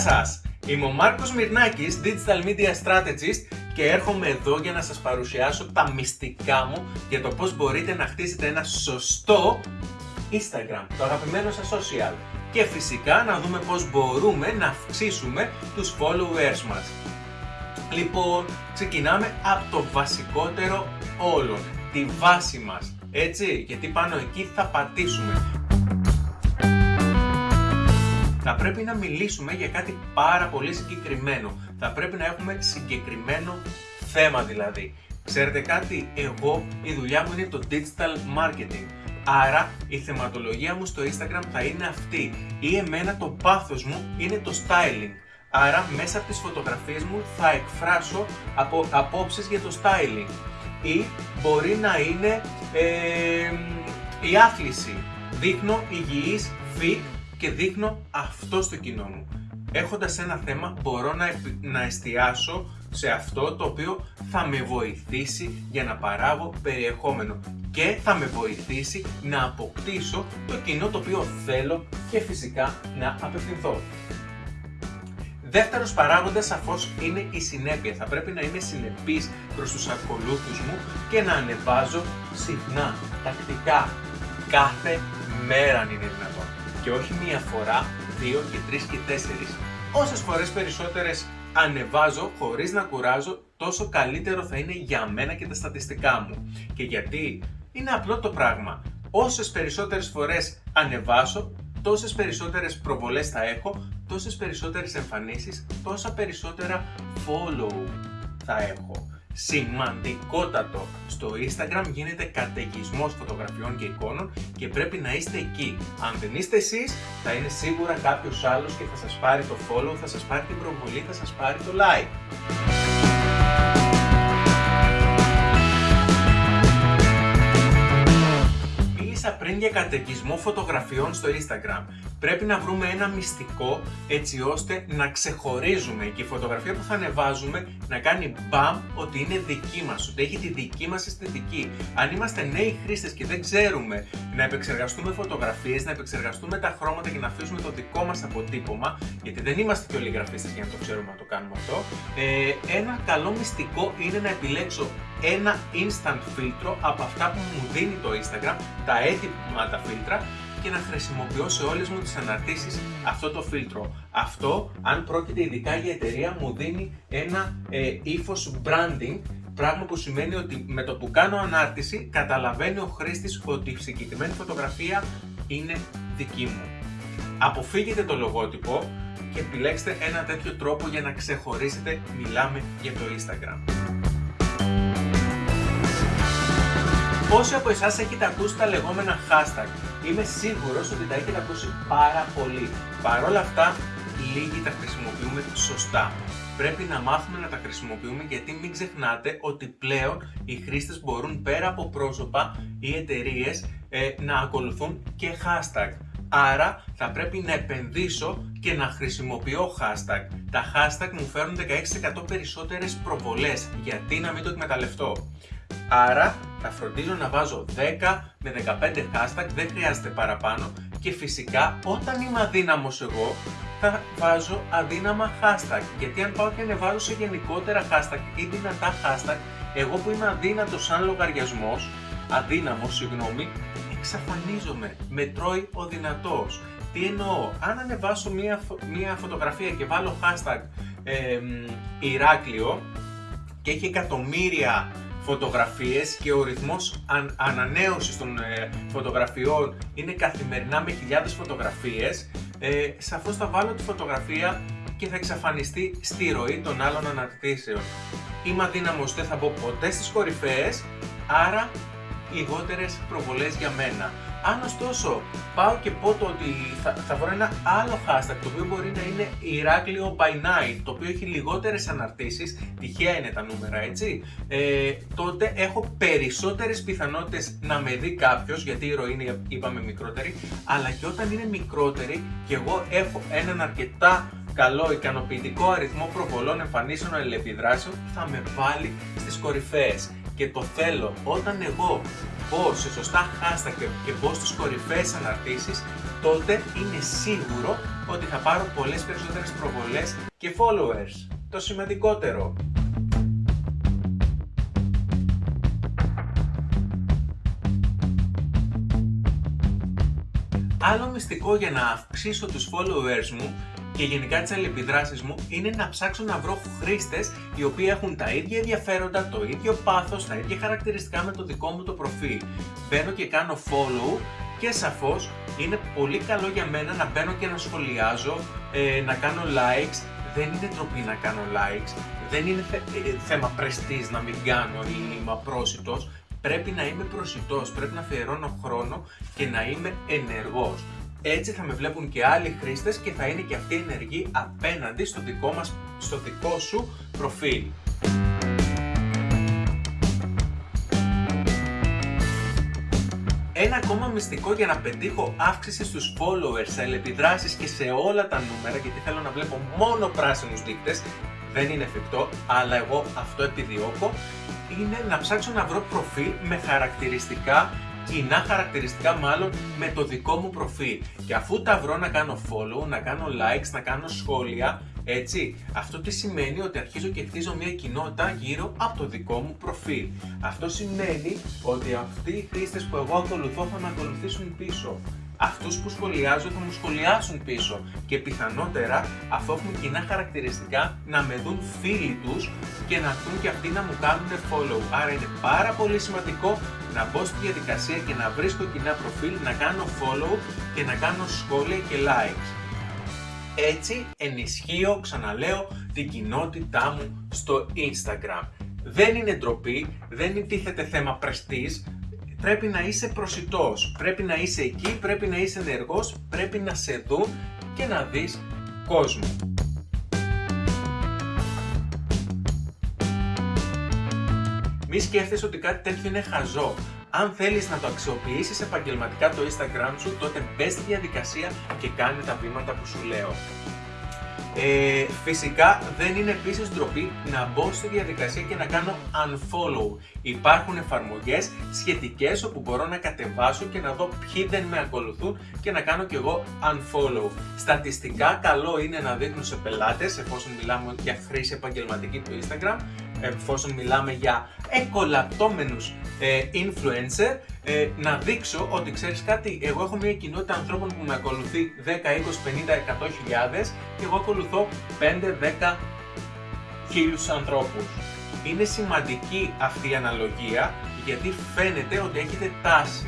σας! Είμαι ο Μάρκος Μυρνάκης, Digital Media Strategist και έρχομαι εδώ για να σας παρουσιάσω τα μυστικά μου για το πώς μπορείτε να χτίσετε ένα σωστό Instagram, το αγαπημένο σας social. Και φυσικά να δούμε πώς μπορούμε να αυξήσουμε τους followers μας. Λοιπόν, ξεκινάμε από το βασικότερο όλων, τη βάση μας. Έτσι, γιατί πάνω εκεί θα πατήσουμε. Θα πρέπει να μιλήσουμε για κάτι πάρα πολύ συγκεκριμένο. Θα πρέπει να έχουμε συγκεκριμένο θέμα δηλαδή. Ξέρετε κάτι, εγώ η δουλειά μου είναι το digital marketing. Άρα η θεματολογία μου στο Instagram θα είναι αυτή ή εμένα το πάθος μου είναι το styling. Άρα μέσα από τις φωτογραφίες μου θα εκφράσω από, απόψεις για το styling ή μπορεί να είναι ε, η άθληση. Δείχνω υγιής, fit και δείχνω αυτό στο κοινό μου. Έχοντας ένα θέμα μπορώ να, να εστιάσω σε αυτό το οποίο θα με βοηθήσει για να παράγω περιεχόμενο και θα με βοηθήσει να αποκτήσω το κοινό το οποίο θέλω και φυσικά να απευθυνθώ. Δεύτερος παράγοντας σαφώς είναι η συνέπεια. Θα πρέπει να είμαι συνεπής προς τους ακολούθους μου και να ανεβάζω συχνά, τακτικά, κάθε μέρα αν είναι δυνατόν. Και όχι μία φορά, δύο και τρεις και τέσσερις. Όσες φορές περισσότερες ανεβάζω χωρίς να κουράζω, τόσο καλύτερο θα είναι για μένα και τα στατιστικά μου. Και γιατί; Είναι απλό το πράγμα. Όσες περισσότερες φορές ανεβάσω, τόσες περισσότερες προβολές θα έχω, τόσες περισσότερες εμφανίσεις, τόσα περισσότερα follow θα έχω. Σημαντικότατο, στο Instagram γίνεται καταιγισμός φωτογραφιών και εικόνων και πρέπει να είστε εκεί. Αν δεν είστε εσείς, θα είναι σίγουρα κάποιος άλλος και θα σας πάρει το follow, θα σας πάρει την προβολή, θα σας πάρει το like. πριν για καταιγισμό φωτογραφιών στο Instagram. Πρέπει να βρούμε ένα μυστικό έτσι ώστε να ξεχωρίζουμε και η φωτογραφία που θα ανεβάζουμε να κάνει μπαμ ότι είναι δική μας, ότι έχει τη δική μας αισθητική. Αν είμαστε νέοι χρήστες και δεν ξέρουμε να επεξεργαστούμε φωτογραφίες, να επεξεργαστούμε τα χρώματα και να αφήσουμε το δικό μας αποτύπωμα, γιατί δεν είμαστε και όλοι γραφίστες για να το ξέρουμε να το κάνουμε αυτό, ε, ένα καλό μυστικό είναι να επιλέξω ένα instant φίλτρο από αυτά που μου δίνει το Instagram, τα έτοιμα τα φίλτρα και να χρησιμοποιώ σε όλες μου τις αναρτήσεις αυτό το φίλτρο. Αυτό, αν πρόκειται ειδικά για εταιρεία, μου δίνει ένα ε, ύφος branding Πράγμα που σημαίνει ότι με το που κάνω ανάρτηση καταλαβαίνει ο χρήστης ότι η συγκεκριμένη φωτογραφία είναι δική μου. Αποφύγετε το λογότυπο και επιλέξτε ένα τέτοιο τρόπο για να ξεχωρίσετε μιλάμε για το Instagram. Πόσοι από εσάς έχετε ακούσει τα λεγόμενα hashtag; Είμαι σίγουρος ότι τα έχετε ακούσει πάρα πολύ. Παρ' όλα αυτά, λίγοι τα χρησιμοποιούμε σωστά. Πρέπει να μάθουμε να τα χρησιμοποιούμε γιατί μην ξεχνάτε ότι πλέον οι χρήστες μπορούν πέρα από πρόσωπα ή εταιρείες ε, να ακολουθούν και hashtag. Άρα θα πρέπει να επενδύσω και να χρησιμοποιώ hashtag. Τα hashtag μου φέρνουν 16% περισσότερες προβολές. Γιατί να μην το εκμεταλλευτώ; Άρα θα φροντίζω να βάζω 10 με 15 hashtag, δεν χρειάζεται παραπάνω και φυσικά όταν είμαι αδύναμος εγώ θα βάζω αδύναμα hashtag γιατί αν πάω και ανεβάζω σε γενικότερα hashtag ή δυνατά hashtag εγώ που είμαι αδύνατος σαν λογαριασμός, αδύναμος συγγνώμη, εξαφανίζομαι, με τρώει ο δυνατός. Τι εννοώ, αν ανεβάσω μία, μία φωτογραφία και βάλω hashtag ε, Ηράκλειο και έχει εκατομμύρια φωτογραφίες και ο ρυθμός αν, ανανέωσης των ε, φωτογραφιών είναι καθημερινά με χιλιάδες φωτογραφίες, ε, σαφώς θα βάλω τη φωτογραφία και θα εξαφανιστεί στη ροή των άλλων αναρτήσεων. Είμαι αδύναμος, δεν θα μπω ποτέ στις κορυφαίες, άρα λιγότερες προβολές για μένα. Αν ωστόσο πάω και πω το ότι θα, θα βρω ένα άλλο hashtag το οποίο μπορεί να είναι Ηράκλειο by night, το οποίο έχει λιγότερες αναρτήσεις, τυχαία είναι τα νούμερα έτσι, ε, τότε έχω περισσότερες πιθανότητες να με δει κάποιος, γιατί η ροή είναι είπαμε μικρότερη, αλλά και όταν είναι μικρότερη και εγώ έχω έναν αρκετά καλό ικανοποιητικό αριθμό προβολών εμφανίσεων αλληλεπιδράσεων θα με βάλει στις κορυφαίες. Και το θέλω όταν εγώ μπω σε σωστά hashtag και μπω στις κορυφαίες αναρτήσεις τότε είναι σίγουρο ότι θα πάρω πολλές περισσότερες προβολές και followers. Το σημαντικότερο. Άλλο μυστικό για να αυξήσω τους followers μου και γενικά τις αλληλεπιδράσεις μου είναι να ψάξω να βρω χρήστες οι οποίοι έχουν τα ίδια ενδιαφέροντα, το ίδιο πάθος, τα ίδια χαρακτηριστικά με το δικό μου το προφίλ. Μπαίνω και κάνω follow και σαφώς είναι πολύ καλό για μένα να μπαίνω και να σχολιάζω, ε, να κάνω likes. Δεν είναι τροπή να κάνω likes, δεν είναι ε, θέμα πρεστής να μην κάνω ή είμαι απρόσιτος πρέπει να είμαι προσιτός, πρέπει να αφιερώνω χρόνο και να είμαι ενεργός. Έτσι θα με βλέπουν και άλλοι χρήστες και θα είναι και αυτοί ενεργοί απέναντι στο δικό, μας, στο δικό σου προφίλ. Ένα ακόμα μυστικό για να πετύχω αύξηση στους followers, σε επιδράσεις και σε όλα τα νούμερα γιατί θέλω να βλέπω μόνο πράσινους δείκτες δεν είναι εφικτό, αλλά εγώ αυτό επιδιώκω, είναι να ψάξω να βρω προφίλ με χαρακτηριστικά, κοινά χαρακτηριστικά μάλλον με το δικό μου προφίλ. Και αφού τα βρω να κάνω follow, να κάνω likes, να κάνω σχόλια, έτσι, αυτό τι σημαίνει ότι αρχίζω και χτίζω μια κοινότητα γύρω από το δικό μου προφίλ. Αυτό σημαίνει ότι αυτοί οι χρήστες που εγώ ακολουθώ θα με ακολουθήσουν πίσω αυτούς που σχολιάζω θα μου σχολιάσουν πίσω και πιθανότερα αφού έχουν κοινά χαρακτηριστικά να με δουν φίλοι τους και να έρθουν και αυτοί να μου κάνουν follow. Άρα είναι πάρα πολύ σημαντικό να μπω στη διαδικασία και να βρίσκω κοινά προφίλ, να κάνω follow και να κάνω σχόλια και likes. Έτσι ενισχύω, ξαναλέω, την κοινότητά μου στο Instagram. Δεν είναι ντροπή, δεν τίθεται θέμα πρεστής, πρέπει να είσαι προσιτός, πρέπει να είσαι εκεί, πρέπει να είσαι ενεργός, πρέπει να σε δουν και να δεις κόσμο. Μη σκέφτεσαι ότι κάτι τέτοιο είναι χαζό. Αν θέλεις να το αξιοποιήσεις επαγγελματικά το Instagram σου, τότε μπες στη διαδικασία και κάνε τα βήματα που σου λέω. Ε, φυσικά δεν είναι επίσης ντροπή να μπω στη διαδικασία και να κάνω unfollow. Υπάρχουν εφαρμογές σχετικές όπου μπορώ να κατεβάσω και να δω ποιοι δεν με ακολουθούν και να κάνω κι εγώ unfollow. Στατιστικά καλό είναι να δείχνουν σε πελάτες εφόσον μιλάμε για χρήση επαγγελματική του Instagram εφόσον μιλάμε για εκολαπτώμενους ε, influencer, ε, να δείξω ότι ξέρεις κάτι, εγώ έχω μια κοινότητα ανθρώπων που με ακολουθεί 10, 20, 50, 100 χιλιάδες και εγώ ακολουθώ 5, 10 χίλιους ανθρώπους. Είναι σημαντική αυτή η αναλογία γιατί φαίνεται ότι έχετε τάση.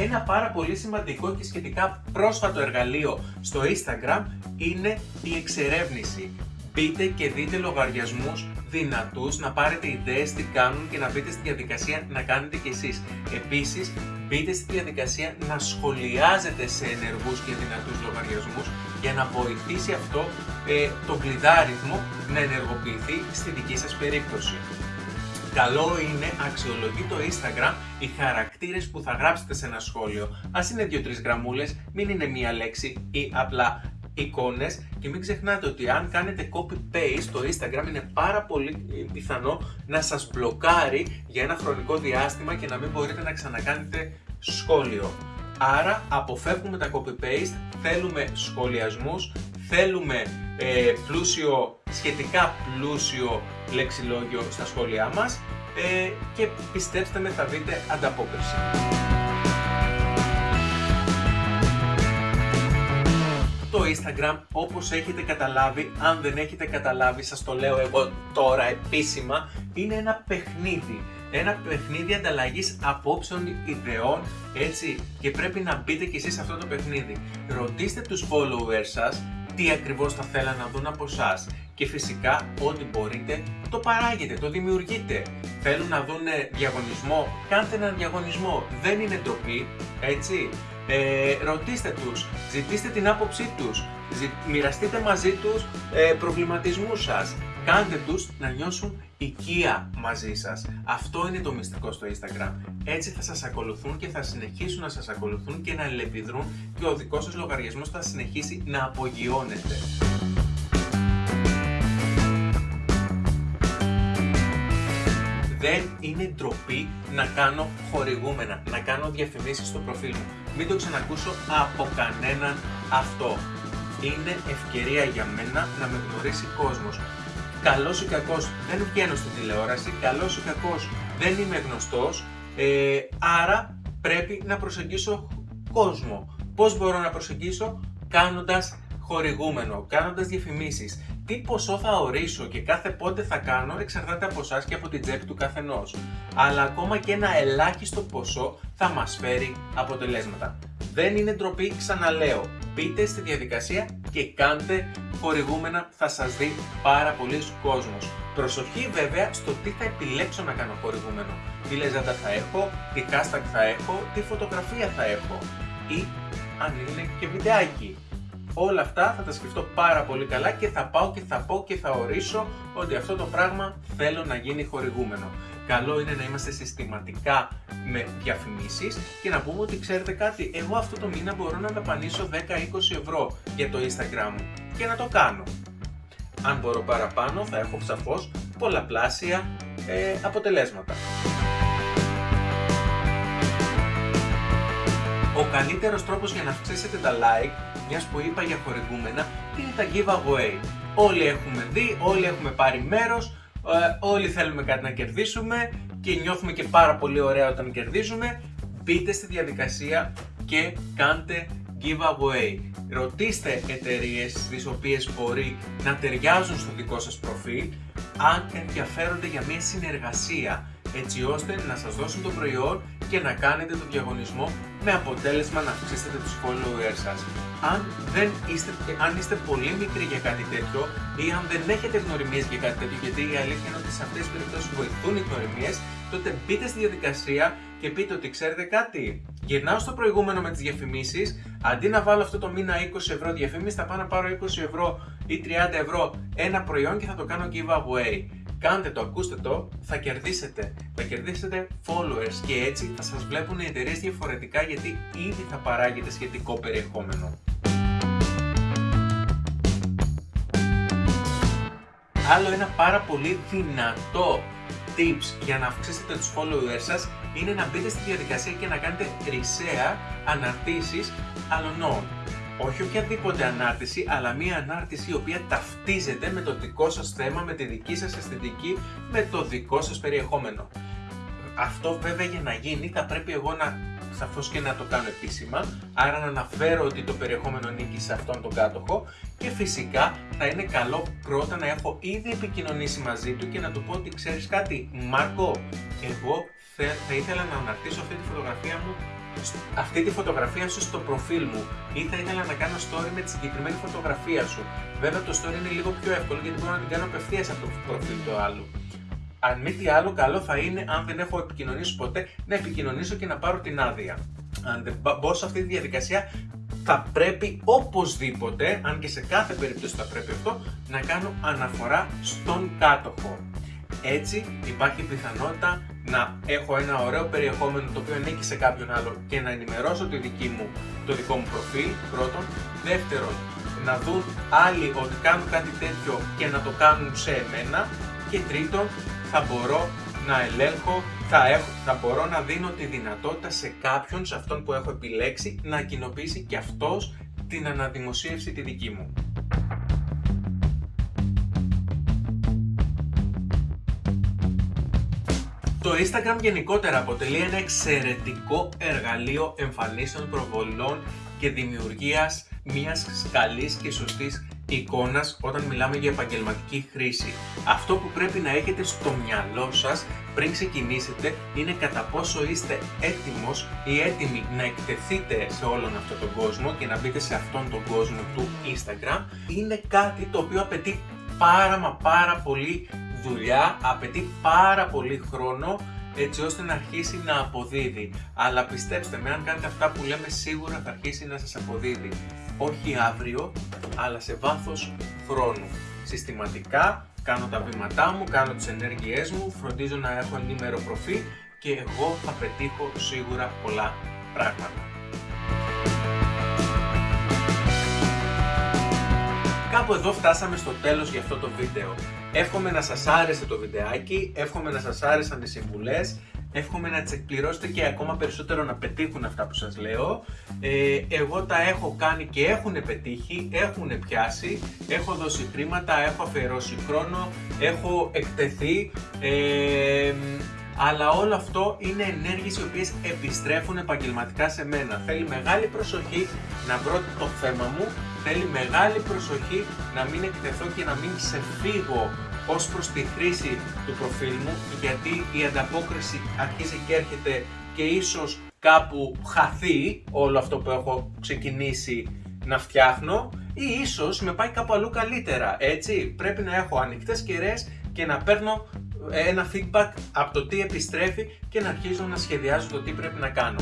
Ένα πάρα πολύ σημαντικό και σχετικά πρόσφατο εργαλείο στο Instagram είναι η εξερεύνηση. Μπείτε και δείτε λογαριασμούς δυνατούς, να πάρετε ιδέες τι κάνουν και να μπείτε στη διαδικασία να κάνετε κι εσείς. Επίσης, μπείτε στη διαδικασία να σχολιάζετε σε ενεργούς και δυνατούς λογαριασμούς για να βοηθήσει αυτό ε, το κλειδάριθμο να ενεργοποιηθεί στη δική σας περίπτωση. Καλό είναι αξιολογεί το Instagram οι χαρακτήρες που θα γράψετε σε ένα σχόλιο. Ας είναι 2-3 γραμμούλες, μην είναι μία λέξη ή απλά εικόνες και μην ξεχνάτε ότι αν κάνετε copy-paste το Instagram είναι πάρα πολύ πιθανό να σας μπλοκάρει για ένα χρονικό διάστημα και να μην μπορείτε να ξανακάνετε σχόλιο. Άρα αποφεύγουμε τα copy-paste, θέλουμε σχολιασμούς, θέλουμε ε, πλούσιο, σχετικά πλούσιο λεξιλόγιο στα σχόλιά μας ε, και πιστέψτε με θα δείτε ανταπόκριση. Το Instagram όπως έχετε καταλάβει, αν δεν έχετε καταλάβει σας το λέω εγώ τώρα επίσημα, είναι ένα παιχνίδι. Ένα παιχνίδι ανταλλαγής απόψεων, ιδεών, έτσι, και πρέπει να μπείτε κι εσείς σε αυτό το παιχνίδι. Ρωτήστε τους followers σας τι ακριβώς θα θέλαν να δουν από εσάς. Και φυσικά ό,τι μπορείτε το παράγετε, το δημιουργείτε. Θέλουν να δουν διαγωνισμό, κάντε έναν διαγωνισμό. Δεν είναι ντροπή, έτσι. Ε, ρωτήστε τους, ζητήστε την άποψή τους, μοιραστείτε μαζί τους ε, προβληματισμούς σας. Κάντε τους να νιώσουν οικία μαζί σας. Αυτό είναι το μυστικό στο Instagram. Έτσι θα σας ακολουθούν και θα συνεχίσουν να σας ακολουθούν και να ελεπιδρούν και ο δικός σας λογαριασμός θα συνεχίσει να απογειώνεται. δεν είναι ντροπή να κάνω χορηγούμενα, να κάνω διαφημίσεις στο προφίλ μου. Μην το ξανακούσω από κανέναν αυτό. Είναι ευκαιρία για μένα να με γνωρίσει κόσμος. Καλός ή κακός δεν βγαίνω στην τηλεόραση, καλός ή κακός δεν είμαι γνωστός, ε, άρα πρέπει να προσεγγίσω κόσμο. Πώς μπορώ να προσεγγίσω; Κάνοντας χορηγούμενο, κάνοντας διαφημίσεις. Τι ποσό θα ορίσω και κάθε πότε θα κάνω εξαρτάται από εσάς και από την τσέπη του καθενός. Αλλά ακόμα και ένα ελάχιστο ποσό θα μας φέρει αποτελέσματα. Δεν είναι ντροπή, ξαναλέω. Μπείτε στη διαδικασία και κάντε χορηγούμενα, θα σας δει πάρα πολλοί κόσμος. Προσοχή βέβαια στο τι θα επιλέξω να κάνω χορηγούμενο. Τι λεζάντα θα έχω, τι hashtag θα έχω, τι φωτογραφία θα έχω ή αν είναι και βιντεάκι. Όλα αυτά θα τα σκεφτώ πάρα πολύ καλά και θα πάω και θα πω και θα ορίσω ότι αυτό το πράγμα θέλω να γίνει χορηγούμενο. Καλό είναι να είμαστε συστηματικά με διαφημίσεις και να πούμε ότι ξέρετε κάτι, εγώ αυτό το μήνα μπορώ να δαπανίσω 10-20 ευρώ για το Instagram μου και να το κάνω. Αν μπορώ παραπάνω θα έχω σαφώς πολλαπλάσια ε, αποτελέσματα. Ο καλύτερος τρόπος για να αυξήσετε τα like, μιας που είπα για χορηγούμενα, είναι τα giveaway. Όλοι έχουμε δει, όλοι έχουμε πάρει μέρος, ε, όλοι θέλουμε κάτι να κερδίσουμε και νιώθουμε και πάρα πολύ ωραία όταν κερδίζουμε. Μπείτε στη διαδικασία και κάντε giveaway. Ρωτήστε εταιρείες τις οποίες μπορεί να ταιριάζουν στο δικό σας προφίλ αν ενδιαφέρονται για μια συνεργασία έτσι ώστε να σας δώσουν το προϊόν και να κάνετε το διαγωνισμό με αποτέλεσμα να αυξήσετε τους followers σας. Αν, δεν είστε, αν είστε πολύ μικροί για κάτι τέτοιο ή αν δεν έχετε γνωριμίες για κάτι τέτοιο, γιατί η αλήθεια είναι ότι σε αυτές τις περιπτώσεις βοηθούν οι γνωριμίες, τότε μπείτε στη διαδικασία και πείτε ότι ξέρετε κάτι. Γυρνάω στο προηγούμενο με τις διαφημίσεις, αντί να βάλω αυτό το μήνα 20 ευρώ διαφήμιση, θα πάω να πάρω 20 ευρώ ή 30 ευρώ ένα προϊόν και θα το κάνω giveaway. Κάντε το, ακούστε το, θα κερδίσετε. Θα κερδίσετε followers και έτσι θα σας βλέπουν οι εταιρείες διαφορετικά γιατί ήδη θα παράγετε σχετικό περιεχόμενο. Άλλο ένα πάρα πολύ δυνατό tips για να αυξήσετε τους followers σας είναι να μπείτε στη διαδικασία και να κάνετε ρισέα αναρτήσεις αλωνών όχι οποιαδήποτε ανάρτηση, αλλά μία ανάρτηση η οποία ταυτίζεται με το δικό σας θέμα, με τη δική σας αισθητική, με το δικό σας περιεχόμενο. Αυτό βέβαια για να γίνει θα πρέπει εγώ να σαφώς και να το κάνω επίσημα, άρα να αναφέρω ότι το περιεχόμενο ανήκει σε αυτόν τον κάτοχο και φυσικά θα είναι καλό πρώτα να έχω ήδη επικοινωνήσει μαζί του και να του πω ότι ξέρεις κάτι, Μάρκο, εγώ θα ήθελα να αναρτήσω αυτή τη φωτογραφία μου αυτή τη φωτογραφία σου στο προφίλ μου ή θα ήθελα να κάνω story με τη συγκεκριμένη φωτογραφία σου. Βέβαια το story είναι λίγο πιο εύκολο γιατί μπορώ να την κάνω απευθείας από το προφίλ του άλλου. Αν μη τι άλλο, καλό θα είναι, αν δεν έχω επικοινωνήσει ποτέ, να επικοινωνήσω και να πάρω την άδεια. Αν δεν μπω σε αυτή τη διαδικασία, θα πρέπει οπωσδήποτε, αν και σε κάθε περίπτωση θα πρέπει αυτό, να κάνω αναφορά στον κάτοχο. Έτσι υπάρχει πιθανότητα να έχω ένα ωραίο περιεχόμενο το οποίο ανήκει σε κάποιον άλλο και να ενημερώσω τη δική μου, το δικό μου προφίλ πρώτον. Δεύτερον, να δουν άλλοι ότι κάνω κάτι τέτοιο και να το κάνουν σε εμένα. Και τρίτον, θα μπορώ να ελέγχω, θα, έχω, θα μπορώ να δίνω τη δυνατότητα σε κάποιον, σε αυτόν που έχω επιλέξει, να κοινοποιήσει και αυτός την αναδημοσίευση τη δική μου. Το Instagram γενικότερα αποτελεί ένα εξαιρετικό εργαλείο εμφανίσεων προβολών και δημιουργίας μιας καλής και σωστής εικόνας όταν μιλάμε για επαγγελματική χρήση. Αυτό που πρέπει να έχετε στο μυαλό σας πριν ξεκινήσετε είναι κατά πόσο είστε έτοιμος ή έτοιμοι να εκτεθείτε σε όλον αυτόν τον κόσμο και να μπείτε σε αυτόν τον κόσμο του Instagram. Είναι κάτι το οποίο απαιτεί πάρα μα πάρα πολύ δουλειά, απαιτεί πάρα πολύ χρόνο έτσι ώστε να αρχίσει να αποδίδει. Αλλά πιστέψτε με, αν κάνετε αυτά που λέμε σίγουρα θα αρχίσει να σας αποδίδει. Όχι αύριο, αλλά σε βάθος χρόνου. Συστηματικά κάνω τα βήματά μου, κάνω τις ενέργειές μου, φροντίζω να έχω ενήμερο προφίλ και εγώ θα πετύχω σίγουρα πολλά πράγματα. Κάπου εδώ φτάσαμε στο τέλος για αυτό το βίντεο. Εύχομαι να σας άρεσε το βιντεάκι, εύχομαι να σας άρεσαν τις συμβουλές, εύχομαι να τις εκπληρώσετε και ακόμα περισσότερο να πετύχουν αυτά που σας λέω. Ε, εγώ τα έχω κάνει και έχουν πετύχει, έχουν πιάσει, έχω δώσει χρήματα, έχω αφιερώσει χρόνο, έχω εκτεθεί. Ε, αλλά όλο αυτό είναι ενέργειες οι οποίες επιστρέφουν επαγγελματικά σε μένα. Θέλει μεγάλη προσοχή να βρω το θέμα μου, θέλει μεγάλη προσοχή να μην εκτεθώ και να μην ξεφύγω ως προς τη χρήση του προφίλ μου, γιατί η ανταπόκριση αρχίζει και έρχεται και ίσως κάπου χαθεί όλο αυτό που έχω ξεκινήσει να φτιάχνω ή ίσως με πάει κάπου αλλού καλύτερα, έτσι. Πρέπει να έχω ανοιχτές κεραίες και να παίρνω ένα feedback από το τι επιστρέφει και να αρχίζω να σχεδιάζω το τι πρέπει να κάνω.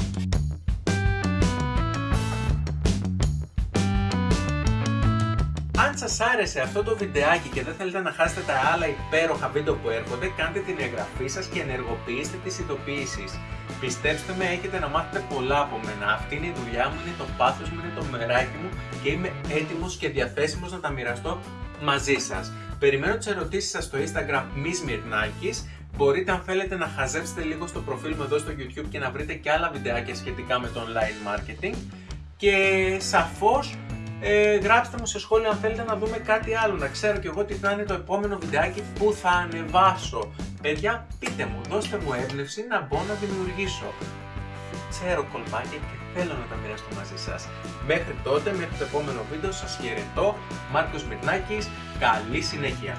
Αν σας άρεσε αυτό το βιντεάκι και δεν θέλετε να χάσετε τα άλλα υπέροχα βίντεο που έρχονται, κάντε την εγγραφή σας και ενεργοποιήστε τις ειδοποιήσεις. Πιστέψτε με, έχετε να μάθετε πολλά από μένα. Αυτή είναι η δουλειά μου, είναι το πάθος μου, είναι το μεράκι μου και είμαι έτοιμος και διαθέσιμος να τα μοιραστώ μαζί σας. Περιμένω τις ερωτήσεις σας στο Instagram Miss Μπορείτε αν θέλετε να χαζέψετε λίγο στο προφίλ μου εδώ στο YouTube και να βρείτε και άλλα βιντεάκια σχετικά με το online marketing. Και σαφώς ε, γράψτε μου σε σχόλια αν θέλετε να δούμε κάτι άλλο, να ξέρω κι εγώ τι θα είναι το επόμενο βιντεάκι που θα ανεβάσω. Παιδιά, πείτε μου, δώστε μου έμπνευση να μπω να δημιουργήσω. Ξέρω κολπάκια και θέλω να τα μοιραστώ μαζί σας. Μέχρι τότε, μέχρι το επόμενο βίντεο σας χαιρετώ, Μάρκος Μυρνάκης, καλή συνέχεια.